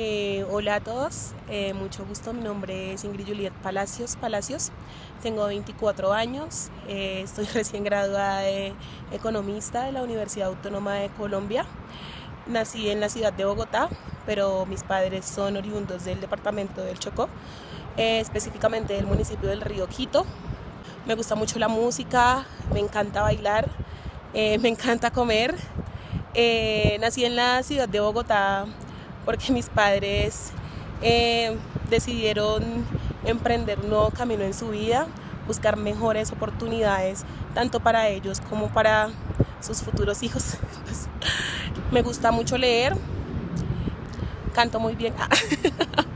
Eh, hola a todos, eh, mucho gusto. Mi nombre es Ingrid Juliet Palacios Palacios. Tengo 24 años, eh, estoy recién graduada de economista de la Universidad Autónoma de Colombia. Nací en la ciudad de Bogotá, pero mis padres son oriundos del departamento del Chocó, específicamente del municipio del Río Quito. Me gusta mucho la música, me encanta bailar, me encanta comer. nací en la ciudad de Bogotá porque mis padres eh, decidieron emprender un nuevo camino en su vida, buscar mejores oportunidades, tanto para ellos como para sus futuros hijos. me gusta mucho leer, canto muy bien.